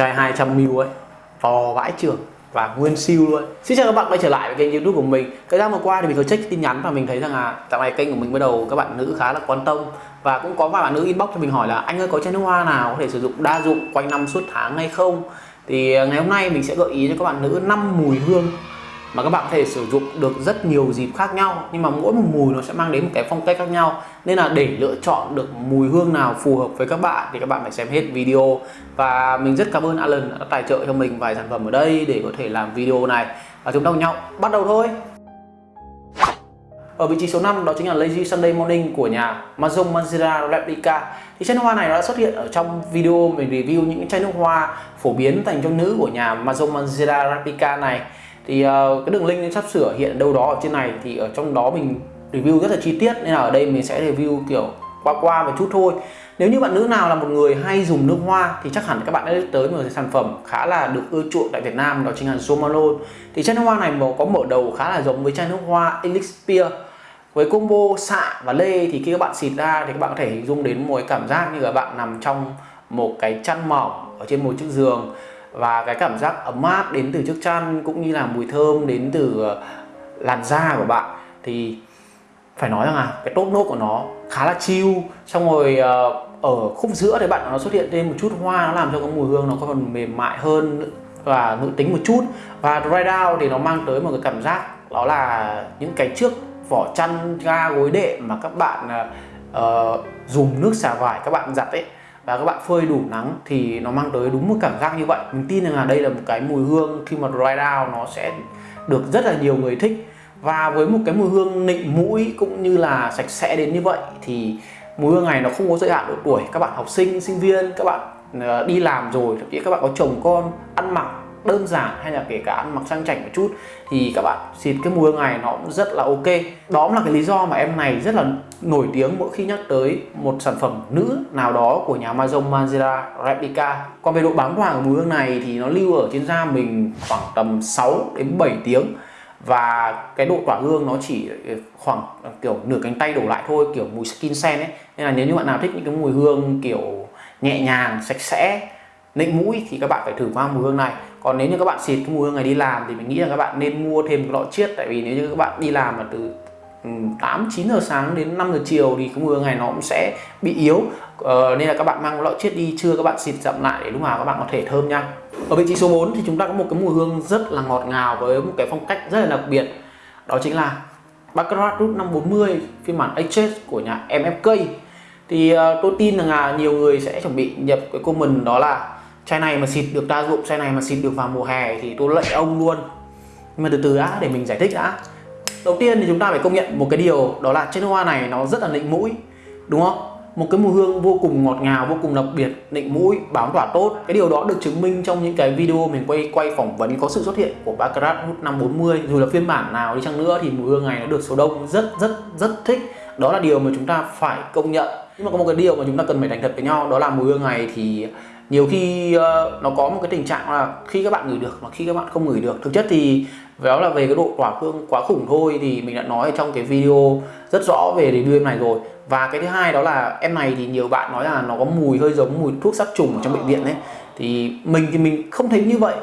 chai 200ml ấy, to vãi trường và nguyên siêu luôn. Xin chào các bạn quay trở lại với kênh youtube của mình. Thời gian vừa qua thì mình có check tin nhắn và mình thấy rằng là dạo này kênh của mình bắt đầu các bạn nữ khá là quan tâm. Và cũng có vài bạn nữ inbox cho mình hỏi là anh ơi, có chai nước hoa nào có thể sử dụng đa dụng quanh năm suốt tháng hay không? Thì ờ, ngày hôm nay mình sẽ gợi ý cho các bạn nữ 5 mùi hương mà các bạn có thể sử dụng được rất nhiều dịp khác nhau, nhưng mà mỗi một mùi nó sẽ mang đến một cái phong cách khác nhau. Nên là để lựa chọn được mùi hương nào phù hợp với các bạn thì các bạn phải xem hết video. Và mình rất cảm ơn Alan đã tài trợ cho mình vài sản phẩm ở đây để có thể làm video này. Và chúng ta cùng nhau bắt đầu thôi. Ở vị trí số 5 đó chính là Lazy Sunday Morning của nhà Mazong Manzera Replica. Thì chai nước hoa này nó đã xuất hiện ở trong video mình review những chai nước hoa phổ biến dành cho nữ của nhà Mazong Manzera Replica này thì uh, cái đường link sắp sửa hiện đâu đó ở trên này thì ở trong đó mình review rất là chi tiết nên là ở đây mình sẽ review kiểu qua qua một chút thôi. Nếu như bạn nữ nào là một người hay dùng nước hoa thì chắc hẳn các bạn đã tới một sản phẩm khá là được ưa chuộng tại Việt Nam đó chính là Zomalone thì chai nước hoa này có mở đầu khá là giống với chai nước hoa Elixir với combo xạ và lê thì khi các bạn xịt ra thì các bạn có thể hình dung đến một cái cảm giác như là bạn nằm trong một cái chăn mỏng ở trên một chiếc giường và cái cảm giác ấm áp đến từ chiếc chăn cũng như là mùi thơm đến từ ờ, làn da của bạn thì phải nói rằng là cái top nốt của nó khá là chill. Xong rồi ờ, ở khúc giữa thì bạn nó xuất hiện thêm một chút hoa nó làm cho cái mùi hương nó còn mềm mại hơn và nữ tính một chút. Và dry down thì nó mang tới một cái cảm giác đó là những cái trước vỏ chăn ga gối đệm mà các bạn uh, dùng nước xả vải các bạn giặt ấy và các bạn phơi đủ nắng thì nó mang tới đúng một cảm giác như vậy. Mình tin rằng là đây là một cái mùi hương khi mà dry down nó sẽ được rất là nhiều người thích. Và với một cái mùi hương nịnh mũi cũng như là sạch sẽ đến như vậy thì mùi hương này nó không có giới hạn độ tuổi. Các bạn học sinh sinh viên, các bạn ờ, đi làm rồi, thậm chí các bạn có chồng con, ăn mặc đơn giản hay là kể cả ăn mặc sang chảnh một chút, thì các bạn xịt cái mùi hương này nó cũng rất là ok. Đó là cái lý do mà em này rất là nổi tiếng mỗi khi nhắc tới một sản phẩm nữ nào đó của nhà Amazon Manzera Replica. Còn về độ bám hoàng của mùi hương này thì nó lưu ở trên da mình khoảng tầm 6 đến 7 tiếng. Và cái độ tỏa hương nó chỉ ờ, khoảng ờ, kiểu nửa cánh tay đổ lại thôi, kiểu mùi skin scent ấy. Nên là nếu như bạn nào thích những cái mùi hương kiểu nhẹ nhàng, sạch sẽ nịnh mũi thì các bạn phải thử qua mùi hương này còn nếu như các bạn xịt cái mùi hương này đi làm thì mình nghĩ là các bạn nên mua thêm một lọ chiết. Tại vì nếu như các bạn đi làm mà từ ừ, 8 9 giờ sáng đến 5 giờ chiều thì cái mùi hương này nó cũng sẽ bị yếu. Ờ, nên là các bạn mang lọ chiết đi chưa các bạn xịt chậm lại để lúc nào các bạn có thể thơm nha. Ở vị trí số 4 thì chúng ta có một cái mùi hương rất là ngọt ngào với một cái phong cách rất là đặc biệt. Đó chính là Baccarat Root 540 phiên bản HS của nhà MFK thì uh, tôi tin rằng là nhiều người sẽ chuẩn bị nhập cái comment đó là chai này mà xịt được đa dụng, chai này mà xịt được vào mùa hè thì tôi lệ ông luôn. Nhưng mà từ từ đã, để mình giải thích đã. Đầu tiên thì chúng ta phải công nhận một cái điều, đó là chai nước hoa này nó rất là nịnh mũi, đúng không? Một cái mùi hương vô cùng ngọt ngào, vô cùng đặc biệt, nịnh mũi, bám tỏa tốt. Cái điều đó được chứng minh trong những cái video mình quay quay phỏng vấn có sự xuất hiện của Baccarat hút 540 dù là phiên bản nào đi chăng nữa thì mùi hương này nó được số đông rất rất rất thích. Đó là điều mà chúng ta phải công nhận. Nhưng mà có một cái điều mà chúng ta cần phải thành thật với nhau, đó là mùi hương này thì nhiều khi uh, nó có một cái tình trạng là khi các bạn ngửi được mà khi các bạn không ngửi được. Thực chất thì đó là về cái độ tỏa hương quá khủng thôi thì mình đã nói trong cái video rất rõ về review em này rồi. Và cái thứ hai đó là em này thì nhiều bạn nói là nó có mùi hơi giống mùi thuốc sát trùng ở trong bệnh viện đấy thì mình thì mình không thấy như vậy.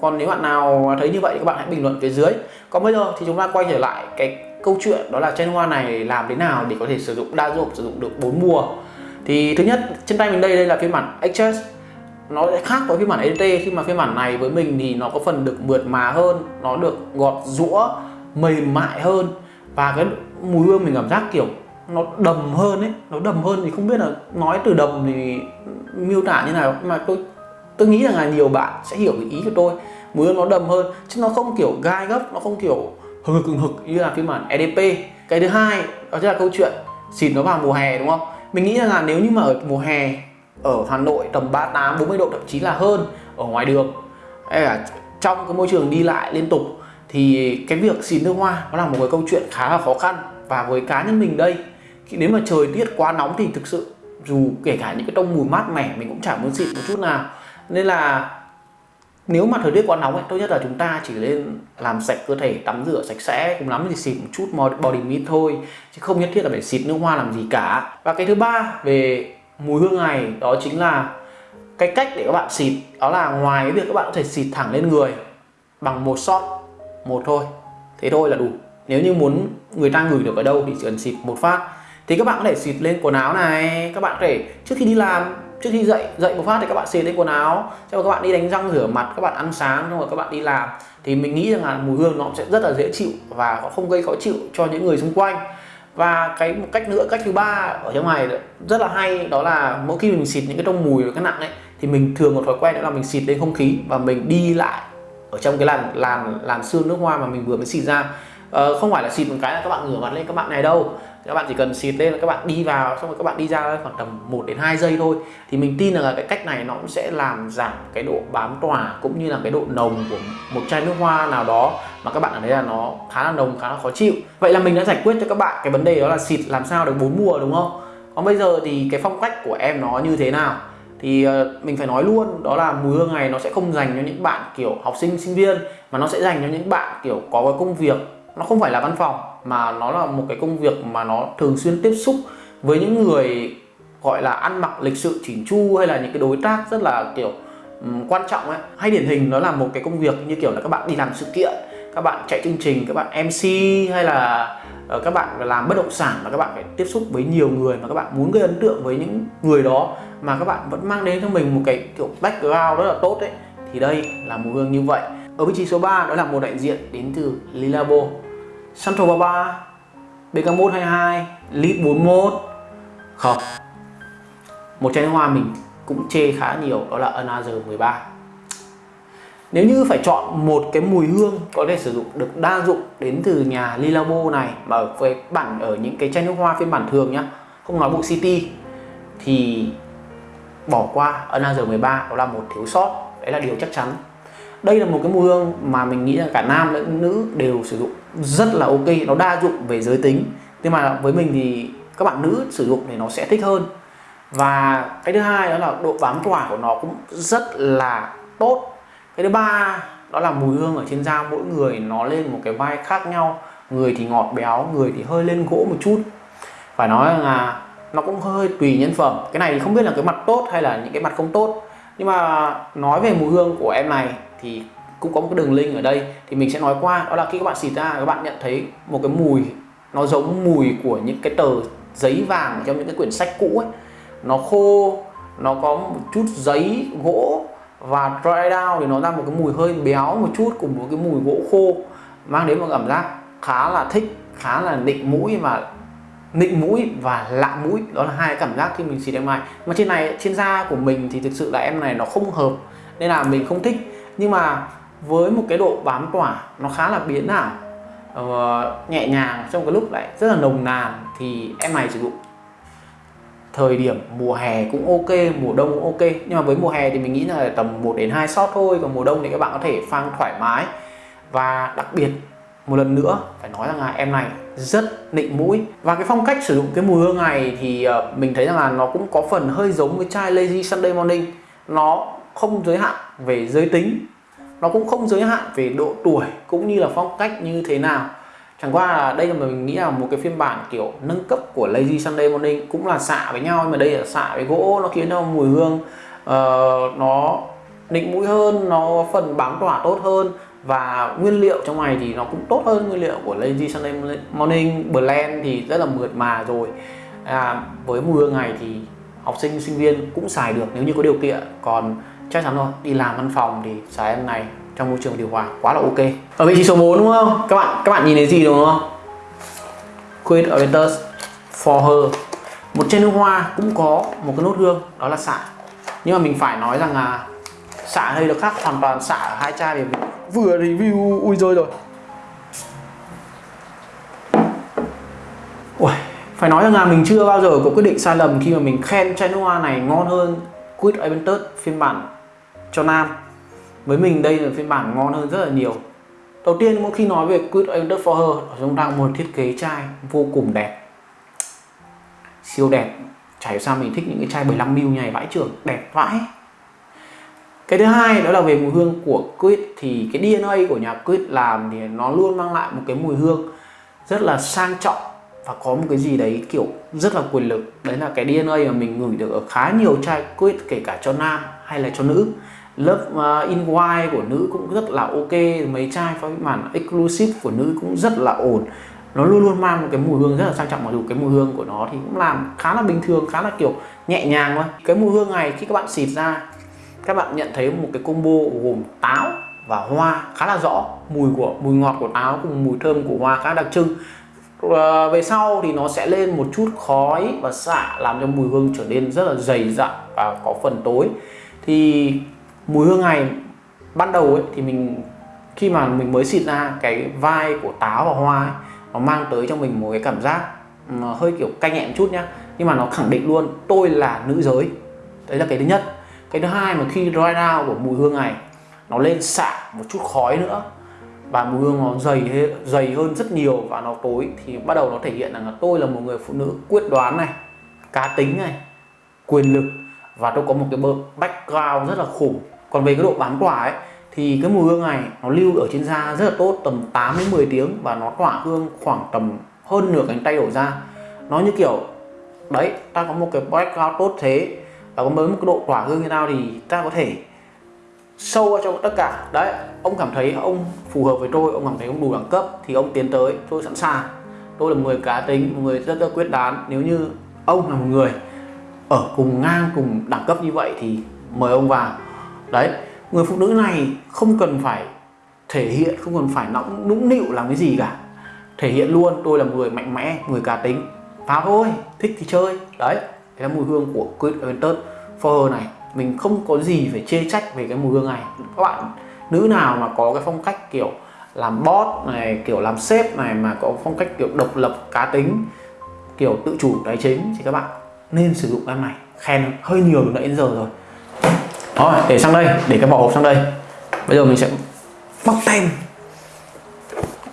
Còn nếu bạn nào thấy như vậy thì các bạn hãy bình luận phía dưới. Còn bây giờ thì chúng ta quay trở lại cái câu chuyện đó là chai hoa này làm thế nào để có thể sử dụng đa dụng sử dụng được bốn mùa. Thì thứ nhất trên tay mình đây đây là phiên bản XS nó sẽ khác với phiên bản EDT khi mà phiên bản này với mình thì nó có phần được mượt mà hơn, nó được gọt rũa, mềm mại hơn. Và cái mùi hương mình cảm giác kiểu nó đầm hơn ấy, nó đầm hơn thì không biết là nói từ đầm thì miêu tả như nào. Nhưng mà tôi tôi nghĩ rằng là nhiều bạn sẽ hiểu cái ý của tôi. Mùi hương nó đầm hơn, chứ nó không kiểu gai gấp nó không kiểu hừng hực hừng hực như là phiên bản EDP cái thứ hai đó chính là câu chuyện xịt nó vào mùa hè, đúng không? Mình nghĩ rằng là nếu như mà ở mùa hè ở Hà Nội tầm 38 40 độ thậm chí là hơn ở ngoài đường. Hay là trong cái môi trường đi lại liên tục thì cái việc xịt nước hoa nó là một cái câu chuyện khá là khó khăn. Và với cá nhân mình đây khi nếu mà trời tiết quá nóng thì thực sự dù kể cả những cái tông mùi mát mẻ mình cũng chẳng muốn xịt một chút nào. Nên là nếu mà thời tiết quá nóng ấy, tốt nhất là chúng ta chỉ nên làm sạch cơ thể tắm rửa sạch sẽ cùng lắm thì xịt một chút body mist thôi. Chứ không nhất thiết là phải xịt nước hoa làm gì cả. Và cái thứ ba về mùi hương này, đó chính là cái cách để các bạn xịt. Đó là ngoài cái việc các bạn có thể xịt thẳng lên người bằng một shot, một thôi. Thế thôi là đủ. Nếu như muốn người ta gửi được ở đâu thì chỉ cần xịt một phát. Thì các bạn có thể xịt lên quần áo này. Các bạn có thể, trước khi đi làm, trước khi dậy dậy một phát thì các bạn xịt lên quần áo. Cho các bạn đi đánh răng rửa mặt, các bạn ăn sáng, xong rồi các bạn đi làm. Thì mình nghĩ rằng là mùi hương nó sẽ rất là dễ chịu và không gây khó chịu cho những người xung quanh và cái một cách nữa, cách thứ ba ở trong này rất là hay, đó là mỗi khi mình xịt những cái trong mùi và cái nặng ấy, thì mình thường một thói quen đó là mình xịt lên không khí và mình đi lại ở trong cái làn làn làn xương nước hoa mà mình vừa mới xịt ra ờ, không phải là xịt một cái là các bạn ngửa mặt lên các bạn này đâu. Các bạn chỉ cần xịt lên là các bạn đi vào xong rồi các bạn đi ra khoảng tầm 1 đến 2 giây thôi. Thì mình tin là cái cách này nó cũng sẽ làm giảm cái độ bám tỏa cũng như là cái độ nồng của một chai nước hoa nào đó mà các bạn ở đây là nó khá là nồng khá là khó chịu. Vậy là mình đã giải quyết cho các bạn cái vấn đề đó là xịt làm sao được bốn mùa đúng không? Còn bây giờ thì cái phong cách của em nó như thế nào? Thì ờ, mình phải nói luôn đó là mùi hương này nó sẽ không dành cho những bạn kiểu học sinh sinh viên mà nó sẽ dành cho những bạn kiểu có cái công việc nó không phải là văn phòng mà nó là một cái công việc mà nó thường xuyên tiếp xúc với những người gọi là ăn mặc lịch sự chỉnh chu hay là những cái đối tác rất là kiểu um, quan trọng ấy. Hay điển hình nó là một cái công việc như kiểu là các bạn đi làm sự kiện các bạn chạy chương trình các bạn mc hay là uh, các bạn làm bất động sản mà các bạn phải tiếp xúc với nhiều người mà các bạn muốn gây ấn tượng với những người đó mà các bạn vẫn mang đến cho mình một cái kiểu background rất là tốt đấy thì đây là mùi hương như vậy. Ở vị trí số 3 đó là một đại diện đến từ Lilabo. Central 33 BK122 Lead 41 không. Một chai nước hoa mình cũng chê khá nhiều, đó là Another 13 nếu như phải chọn một cái mùi hương có thể sử dụng, được đa dụng đến từ nhà Lilabo này, mà ở với bản, ở những cái chai nước hoa phiên bản thường nhá, không nói bộ City, thì bỏ qua Another 13 đó là một thiếu sót. Đấy là điều chắc chắn đây là một cái mùi hương mà mình nghĩ là cả nam lẫn nữ đều sử dụng rất là ok, nó đa dụng về giới tính. Nhưng mà với mình thì các bạn nữ sử dụng thì nó sẽ thích hơn. Và cái thứ hai đó là độ bám tỏa của nó cũng rất là tốt. Cái thứ ba đó là mùi hương ở trên da, mỗi người nó lên một cái vai khác nhau. Người thì ngọt béo, người thì hơi lên gỗ một chút. Phải nói là nó cũng hơi tùy nhân phẩm. Cái này thì không biết là cái mặt tốt hay là những cái mặt không tốt. Nhưng mà nói về mùi hương của em này thì cũng có một cái đường link ở đây. Thì mình sẽ nói qua, đó là khi các bạn xịt ra, các bạn nhận thấy một cái mùi, nó giống mùi của những cái tờ giấy vàng trong những cái quyển sách cũ ấy. Nó khô, nó có một chút giấy, gỗ và dry down thì nó ra một cái mùi hơi béo một chút cùng một cái mùi gỗ khô, mang đến một cảm giác khá là thích, khá là nịnh mũi và nịnh mũi và lạ mũi. Đó là hai cảm giác khi mình xịt em này. Mà trên này, trên da của mình thì thực sự là em này nó không hợp, nên là mình không thích nhưng mà với một cái độ bám tỏa nó khá là biến ảo uh, nhẹ nhàng trong cái lúc lại rất là nồng nàn thì em này sử dụng thời điểm mùa hè cũng ok mùa đông cũng ok. Nhưng mà với mùa hè thì mình nghĩ là tầm 1 đến 2 shot thôi còn mùa đông thì các bạn có thể phang thoải mái. Và đặc biệt một lần nữa phải nói rằng là em này rất nịnh mũi. Và cái phong cách sử dụng cái mùi hương này thì ờ, mình thấy rằng là nó cũng có phần hơi giống với chai Lazy Sunday Morning. Nó không giới hạn về giới tính nó cũng không giới hạn về độ tuổi cũng như là phong cách như thế nào. Chẳng qua là đây là mình nghĩ là một cái phiên bản kiểu nâng cấp của Lazy Sunday Morning cũng là xạ với nhau nhưng mà đây là xạ với gỗ nó khiến cho mùi hương uh, nó nịnh mũi hơn nó phần bám tỏa tốt hơn. Và nguyên liệu trong này thì nó cũng tốt hơn nguyên liệu của Lazy Sunday Morning. Blend thì rất là mượt mà rồi. À, với mùi hương này thì học sinh sinh viên cũng xài được nếu như có điều kiện. Còn chắc chắn rồi đi làm văn phòng thì xài em này trong môi trường điều hòa quá là ok. Ở vị trí số 4 đúng không? Các bạn các bạn nhìn thấy gì đúng không? Quit Orientus for her. Một chai nước hoa cũng có một cái nốt hương đó là xạ. Nhưng mà mình phải nói rằng là xạ ở đây được khác hoàn toàn xạ ở hai chai vì mình vừa review ui rồi rồi. Ui, phải nói rằng là mình chưa bao giờ có quyết định sai lầm khi mà mình khen chai nước hoa này ngon hơn Quid Aventus phiên bản cho nam. Với mình đây là phiên bản ngon hơn rất là nhiều. Đầu tiên mỗi khi nói về Quid Aventus for Her chúng ta một thiết kế chai vô cùng đẹp. Siêu đẹp. Chảy sao mình thích những cái chai 15ml này vãi trưởng, đẹp vãi. Cái thứ hai đó là về mùi hương của Quid thì cái DNA của nhà Quid làm thì nó luôn mang lại một cái mùi hương rất là sang trọng và có một cái gì đấy kiểu rất là quyền lực. Đấy là cái DNA mà mình ngửi được ở khá nhiều chai Quid kể cả cho nam hay là cho nữ lớp uh, in white của nữ cũng rất là ok mấy chai pha màn exclusive của nữ cũng rất là ổn. Nó luôn luôn mang một cái mùi hương rất là sang trọng mặc dù cái mùi hương của nó thì cũng làm khá là bình thường khá là kiểu nhẹ nhàng thôi. Cái mùi hương này khi các bạn xịt ra các bạn nhận thấy một cái combo gồm táo và hoa khá là rõ. Mùi của mùi ngọt của táo cùng mùi thơm của hoa khá đặc trưng. À, về sau thì nó sẽ lên một chút khói và xạ làm cho mùi hương trở nên rất là dày dặn và có phần tối. Thì mùi hương này ban đầu ấy, thì mình khi mà mình mới xịt ra cái vai của táo và hoa ấy, nó mang tới cho mình một cái cảm giác hơi kiểu cay nhẹ chút nhá. Nhưng mà nó khẳng định luôn tôi là nữ giới. Đấy là cái thứ nhất. Cái thứ hai mà khi dry down của mùi hương này nó lên xạ một chút khói nữa và mùi hương nó dày dày hơn rất nhiều và nó tối thì bắt đầu nó thể hiện rằng là tôi là một người phụ nữ quyết đoán này cá tính này quyền lực và tôi có một cái background rất là khủng còn về cái độ bám tỏa ấy, thì cái mùi hương này nó lưu ở trên da rất là tốt, tầm 8 đến 10 tiếng và nó tỏa hương khoảng tầm hơn nửa cánh tay đổ ra. Nó như kiểu, đấy, ta có một cái background tốt thế. Và có mới một cái độ tỏa hương như nào thì ta có thể sâu vào tất cả. Đấy, ông cảm thấy ông phù hợp với tôi, ông cảm thấy ông đủ đẳng cấp thì ông tiến tới, tôi sẵn sàng. Tôi là một người cá tính, một người rất là quyết đoán. Nếu như ông là một người ở cùng ngang, cùng đẳng cấp như vậy thì mời ông vào đấy, người phụ nữ này không cần phải thể hiện, không cần phải nóng nũng nịu làm cái gì cả. Thể hiện luôn, tôi là người mạnh mẽ, người cá tính. Phá thôi thích thì chơi. Đấy cái là mùi hương của Queen Aventus For này, mình không có gì phải chê trách về cái mùi hương này. Các bạn, nữ nào mà có cái phong cách kiểu làm boss này, kiểu làm sếp này mà có phong cách kiểu độc lập, cá tính, kiểu tự chủ tài chính thì các bạn nên sử dụng em này. Khen, hơi nhiều từ nãy đến giờ rồi đó để sang đây để cái vỏ hộp sang đây. Bây giờ mình sẽ bóc tem.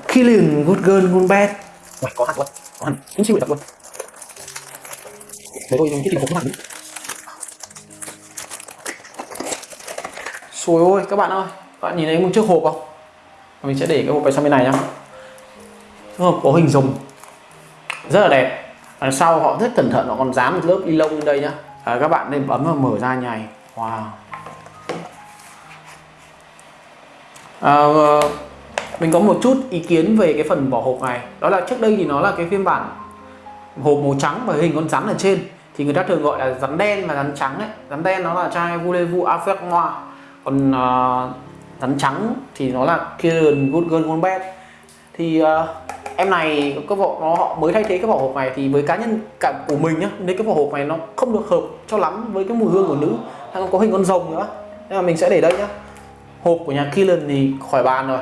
Killian Good Girl Good Bad. Uầy, có hạt luôn có hạt. Cũng siêu thật luôn. Để tôi cái tìm hộp có hạt Xôi ôi các bạn ơi Các bạn nhìn thấy một chiếc hộp không? Mình sẽ để cái hộp này sang bên này nhá. Hộp có hình rồng. Rất là đẹp. Đằng sau họ rất cẩn thận Họ còn dán một lớp ni lông lên đây nhá. À, Các bạn nên bấm và mở ra nhài Wow. À, ờ, Mình có một chút ý kiến về cái phần vỏ hộp này. Đó là trước đây thì nó là cái phiên bản Hộp màu trắng và hình con rắn ở trên. Thì người ta thường gọi là rắn đen và rắn trắng ấy. Rắn đen nó là chai voulez-vous avec moi còn uh, rắn trắng thì nó là Kieran Good Girl Gone Bad. Thì uh, em này cái vỏ nó họ mới thay thế cái vỏ hộp này thì với cá nhân cảm của mình nhá nên cái vỏ hộp này nó không được hợp cho lắm với cái mùi hương của nữ. Hay có hình con rồng nữa. Nên là mình sẽ để đây nhá hộp của nhà Killen thì khỏi bàn rồi.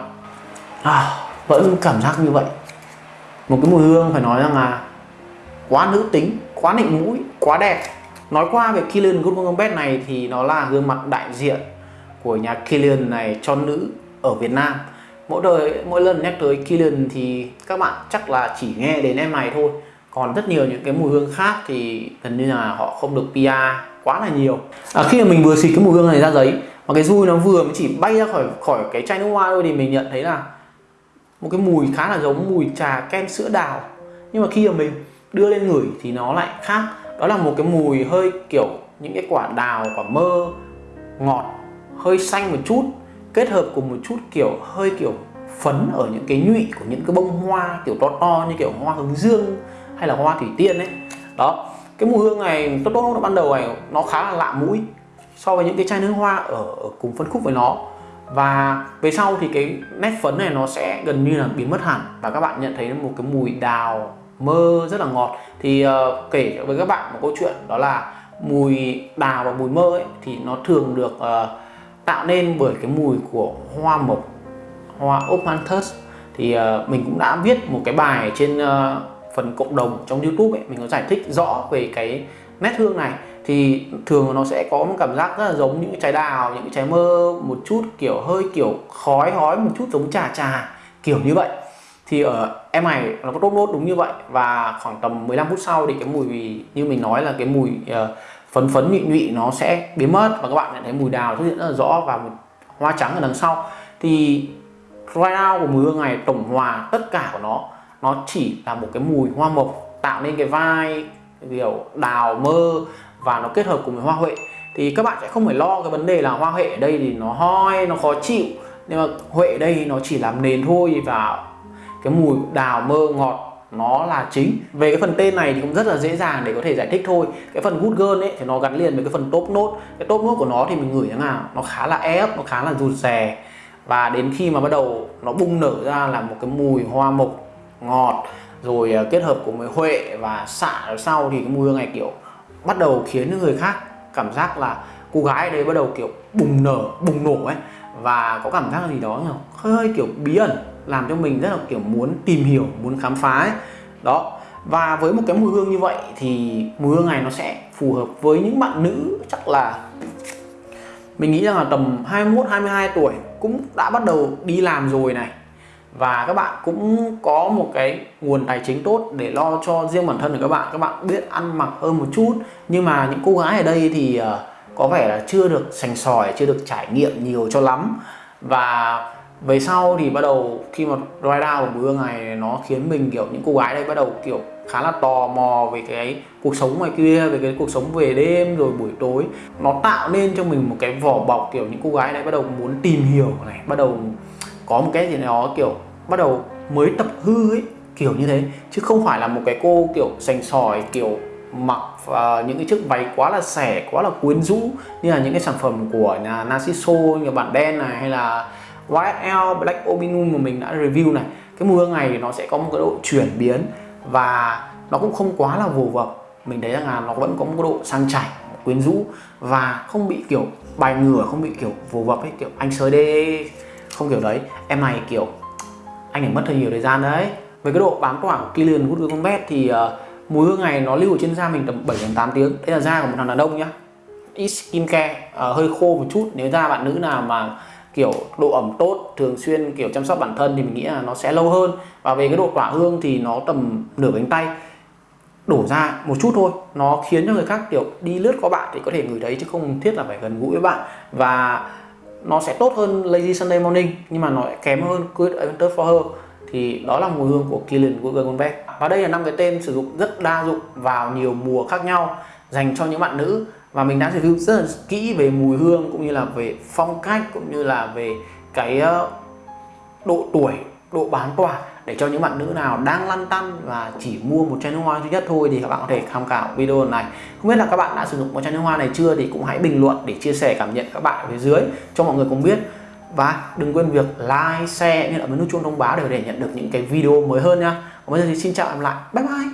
À, vẫn cảm giác như vậy. Một cái mùi hương phải nói rằng là quá nữ tính quá nịnh mũi quá đẹp. Nói qua về Kilian Bed này thì nó là gương mặt đại diện của nhà Kilian này cho nữ ở Việt Nam. Mỗi đời mỗi lần nhắc tới Kilian thì các bạn chắc là chỉ nghe đến em này thôi. Còn rất nhiều những cái mùi hương khác thì gần như là họ không được PR quá là nhiều. À, khi mà mình vừa xịt cái mùi hương này ra giấy mà cái dùi nó vừa mới chỉ bay ra khỏi khỏi cái chai nước hoa thôi thì mình nhận thấy là một cái mùi khá là giống mùi trà kem sữa đào. Nhưng mà khi mà mình đưa lên ngửi thì nó lại khác. Đó là một cái mùi hơi kiểu những cái quả đào, quả mơ, ngọt, hơi xanh một chút, kết hợp cùng một chút kiểu hơi kiểu phấn ở những cái nhụy của những cái bông hoa kiểu to to như kiểu hoa hướng dương hay là hoa thủy tiên ấy. Đó, cái mùi hương này tốt tốt ban đầu này nó khá là lạ mũi so với những cái chai nước hoa ở, ở cùng phân khúc với nó. Và về sau thì cái nét phấn này nó sẽ gần như là biến mất hẳn. Và các bạn nhận thấy một cái mùi đào mơ rất là ngọt. Thì uh, kể với các bạn một câu chuyện đó là mùi đào và mùi mơ ấy, thì nó thường được uh, tạo nên bởi cái mùi của hoa mộc hoa ophanthus thì uh, mình cũng đã viết một cái bài trên uh, phần cộng đồng trong youtube ấy. Mình có giải thích rõ về cái nét hương này thì thường nó sẽ có một cảm giác rất là giống những trái đào những trái mơ một chút kiểu hơi kiểu khói hói một chút giống trà trà kiểu như vậy. Thì ở em này nó có tốt nốt đúng như vậy và khoảng tầm 15 phút sau thì cái mùi như mình nói là cái mùi uh, phấn phấn nhụy nhụy nó sẽ biến mất và các bạn nhận thấy mùi đào xuất hiện rất là rõ và một hoa trắng ở đằng sau. Thì right now của mùi hương này tổng hòa tất cả của nó nó chỉ là một cái mùi hoa mộc tạo nên cái vai kiểu đào mơ và nó kết hợp cùng với hoa huệ. Thì các bạn sẽ không phải lo cái vấn đề là hoa huệ ở đây thì nó hoi, nó khó chịu. Nhưng mà huệ ở đây nó chỉ làm nền thôi và cái mùi đào mơ ngọt nó là chính. Về cái phần tên này thì cũng rất là dễ dàng để có thể giải thích thôi. Cái phần good girl ấy thì nó gắn liền với cái phần top nốt cái top nốt của nó thì mình ngửi thế nào, nó khá là ép, nó khá là rụt rè. Và đến khi mà bắt đầu nó bung nở ra là một cái mùi hoa mộc ngọt, rồi à, kết hợp cùng với huệ và xạ ở sau thì cái mùi hương này kiểu bắt đầu khiến người khác cảm giác là cô gái đấy đây bắt đầu kiểu bùng nở bùng nổ ấy. Và có cảm giác gì đó hơi, hơi kiểu bí ẩn làm cho mình rất là kiểu muốn tìm hiểu muốn khám phá ấy. đó. Và với một cái mùi hương như vậy thì mùi hương này nó sẽ phù hợp với những bạn nữ chắc là mình nghĩ rằng là tầm 21 22 tuổi cũng đã bắt đầu đi làm rồi này và các bạn cũng có một cái nguồn tài chính tốt để lo cho riêng bản thân của các bạn. Các bạn biết ăn mặc hơn một chút. Nhưng mà những cô gái ở đây thì ờ, có vẻ là chưa được sành sỏi, chưa được trải nghiệm nhiều cho lắm. Và về sau thì bắt đầu khi mà dry down của bữa này, nó khiến mình, kiểu, những cô gái đây bắt đầu, kiểu, khá là tò mò về cái cuộc sống ngoài kia, về cái cuộc sống về đêm rồi buổi tối. Nó tạo nên cho mình một cái vỏ bọc, kiểu, những cô gái này bắt đầu muốn tìm hiểu này, bắt đầu có một cái gì đó kiểu bắt đầu mới tập hư ấy kiểu như thế. Chứ không phải là một cái cô kiểu sành sỏi kiểu mặc uh, những cái chiếc váy quá là xẻ quá là quyến rũ như là những cái sản phẩm của nhà Narciso như bản đen này hay là YSL Black Obinum mà mình đã review này. Cái mùi hương này nó sẽ có một cái độ chuyển biến và nó cũng không quá là vồ vập. Mình thấy rằng là nó vẫn có một độ sang chảnh quyến rũ và không bị kiểu bài ngửa không bị kiểu vồ vập ấy kiểu anh sới đê không kiểu đấy em này kiểu anh phải mất hơi nhiều thời gian đấy. Về cái độ bám tỏa của Kilian Wood Combat thì uh, mùi hương này nó lưu ở trên da mình tầm 7 đến 8 tiếng. Đây là da của một thằng đàn ông nhá. Ít skin care uh, ờ, hơi khô một chút. Nếu da bạn nữ nào mà kiểu độ ẩm tốt thường xuyên kiểu chăm sóc bản thân thì mình nghĩ là nó sẽ lâu hơn. Và về cái độ tỏa hương thì nó tầm nửa cánh tay. Đổ ra một chút thôi. Nó khiến cho người khác kiểu đi lướt qua bạn thì có thể ngửi thấy chứ không thiết là phải gần gũi với bạn. Và nó sẽ tốt hơn Lazy Sunday Morning, nhưng mà nó lại kém hơn Good Adventure for Her. Thì đó là mùi hương của Killian Google Convex và đây là năm cái tên sử dụng rất đa dụng vào nhiều mùa khác nhau, dành cho những bạn nữ. Và mình đã review rất là kỹ về mùi hương cũng như là về phong cách cũng như là về cái ờ, độ tuổi, độ bán tỏa để cho những bạn nữ nào đang lăn tăn và chỉ mua một chai nước hoa duy nhất thôi thì các bạn có thể tham khảo video này không biết là các bạn đã sử dụng một chai nước hoa này chưa thì cũng hãy bình luận để chia sẻ cảm nhận các bạn ở phía dưới cho mọi người cùng biết và đừng quên việc like, share như là ấn nút chuông thông báo để có thể nhận được những cái video mới hơn nha. Còn bây giờ thì xin chào và lại. Bye bye.